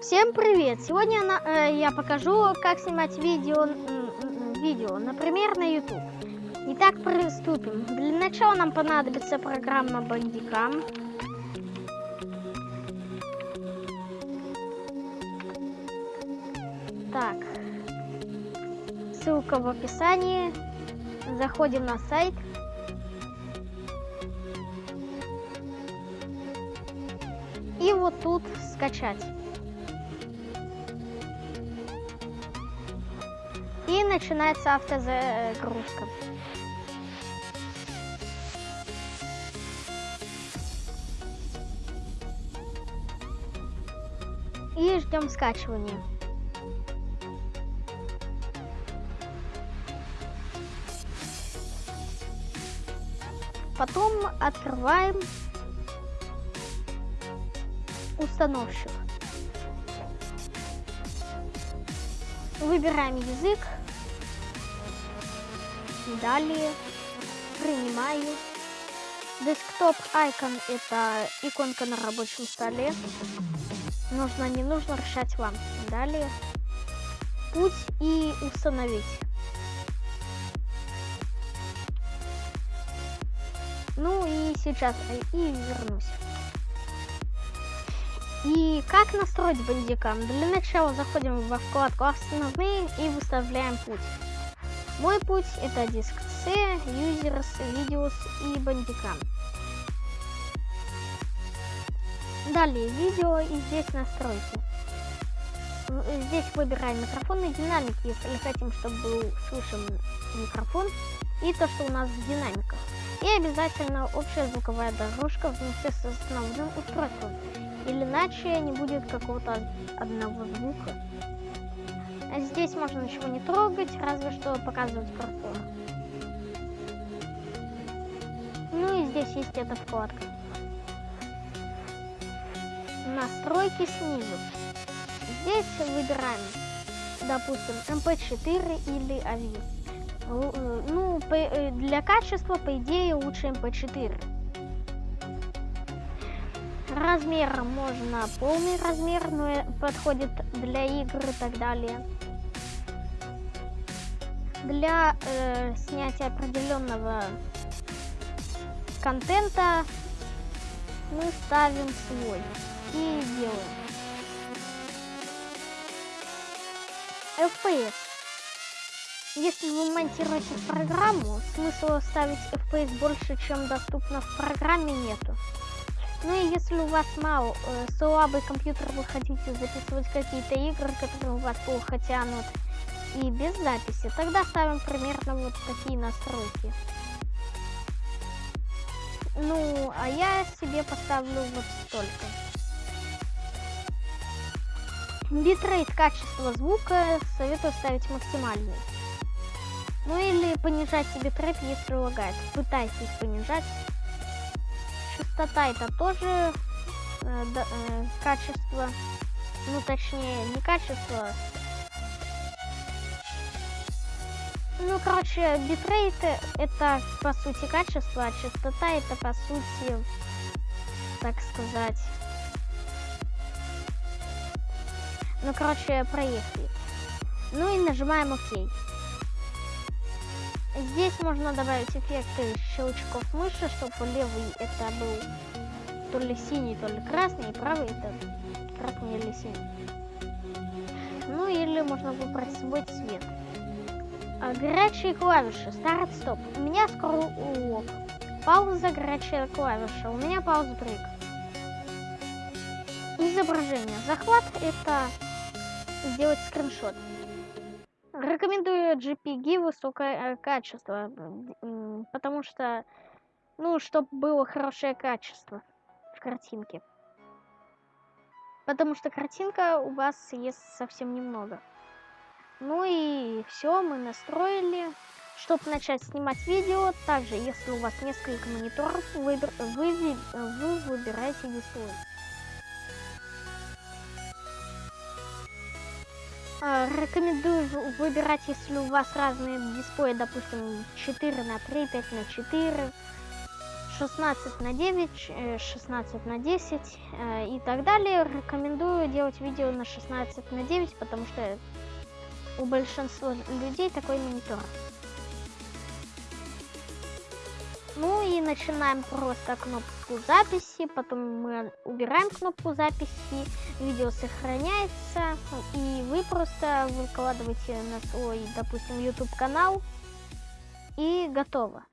Всем привет! Сегодня на, э, я покажу, как снимать видео, видео, например, на YouTube. Итак, приступим. Для начала нам понадобится программа Bandicam. Так, ссылка в описании. Заходим на сайт. И вот тут скачать. И начинается автозагрузка. И ждем скачивания. Потом открываем установщик. Выбираем язык. Далее принимаю. Десктоп icon это иконка на рабочем столе. Нужно, не нужно решать вам. Далее путь и установить. Ну и сейчас и вернусь. И как настроить бандикам? Для начала заходим во вкладку «Основные» и выставляем путь. Мой путь это диск C, Users, Videos и бандикам. Далее видео и здесь настройки. Здесь выбираем микрофон и динамик, если хотим, чтобы был слышен микрофон и то, что у нас в динамиках. И обязательно общая звуковая дорожка вместе с основным устройством или иначе не будет какого-то одного звука. А здесь можно ничего не трогать, разве что показывать курсор. Ну и здесь есть эта вкладка. Настройки снизу. Здесь выбираем, допустим, MP4 или AVI. Э, ну, э, для качества, по идее, лучше MP4 размер можно полный размер, но подходит для игр и так далее. Для э, снятия определенного контента мы ставим свой и делаем. FPS. Если вы монтируете программу, смысла ставить FPS больше, чем доступно в программе нету. Ну и если у вас мало э, слабый компьютер, вы хотите записывать какие-то игры, которые у вас плохо тянут, и без записи, тогда ставим примерно вот такие настройки. Ну, а я себе поставлю вот столько. Битрейт качество звука советую ставить максимальный. Ну или понижать себе битрейт, если лагает. Пытайтесь понижать частота это тоже э, да, э, качество, ну точнее не качество, ну короче битрейт это по сути качество, а частота это по сути, так сказать, ну короче проехали. Ну и нажимаем ОК. Здесь можно добавить эффекты щелчков мыши, чтобы левый это был то ли синий, то ли красный, и правый это красный или синий. Ну или можно выбрать свой цвет. А, горячие клавиши. Старт, стоп. У меня скролл Пауза, горячая клавиша. У меня пауза брейк. Изображение. Захват это сделать скриншот. Рекомендую JPG высокое э, качество, потому что, ну, чтобы было хорошее качество в картинке. Потому что картинка у вас есть совсем немного. Ну и все, мы настроили. Чтобы начать снимать видео, также, если у вас несколько мониторов, вы, вы, вы выбираете дисплей. Рекомендую выбирать, если у вас разные дисплеи, допустим, 4 на 3, 5 на 4, 16 на 9, 16 на 10 и так далее. Рекомендую делать видео на 16 на 9, потому что у большинства людей такой монитор. Ну и начинаем просто кнопку записи, потом мы убираем кнопку записи, видео сохраняется, и вы просто выкладываете на свой, допустим, YouTube канал, и готово.